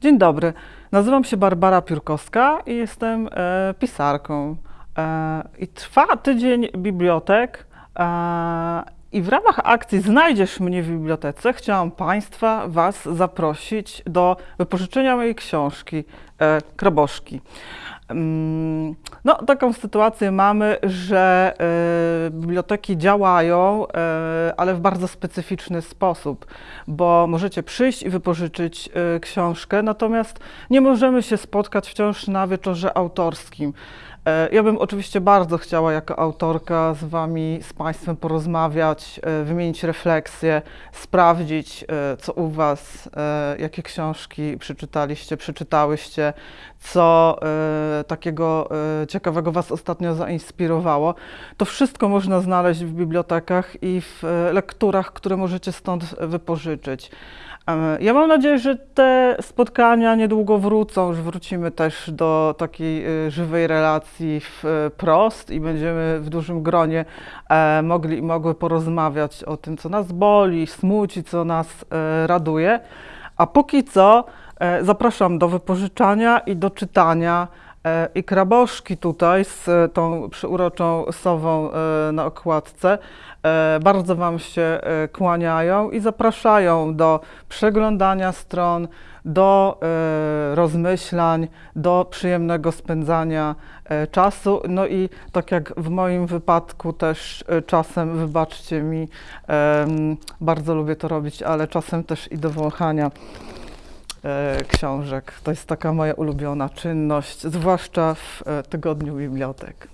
Dzień dobry, nazywam się Barbara Piórkowska i jestem e, pisarką. E, I trwa tydzień bibliotek. E, I w ramach akcji Znajdziesz mnie w bibliotece chciałam Państwa, Was zaprosić do wypożyczenia mojej książki e. Mm, No, taką sytuację mamy, że e, biblioteki działają, e, ale w bardzo specyficzny sposób, bo możecie przyjść i wypożyczyć e, książkę, natomiast nie możemy się spotkać wciąż na wieczorze autorskim. E, Ja bym oczywiście bardzo chciała jako autorka z Wami, z Państwem porozmawiać, e, wymienić refleksje, sprawdzić, e, co u Was, jakie książki przeczytaliście, przeczytałyście, co takiego ciekawego Was ostatnio zainspirowało. To wszystko można znaleźć w bibliotekach i w lekturach, które możecie stąd wypożyczyć. Ja mam nadzieję, że te spotkania niedługo wrócą, że wrócimy też do takiej żywej relacji wprost i będziemy w dużym gronie e, mogli i mogły porozmawiać o tym, co nas boli, smuci, co nas e, raduje. A póki co e, zapraszam do wypożyczania i do czytania. E, I kraboszki tutaj z e, tą przyuroczą sową e, na okładce bardzo Wam się kłaniają i zapraszają do przeglądania stron, do rozmyślań, do przyjemnego spędzania czasu. No i tak jak w moim wypadku też czasem, wybaczcie mi, bardzo lubię to robić, ale czasem też i do wąchania książek. To jest taka moja ulubiona czynność, zwłaszcza w e, tygodniu bibliotek.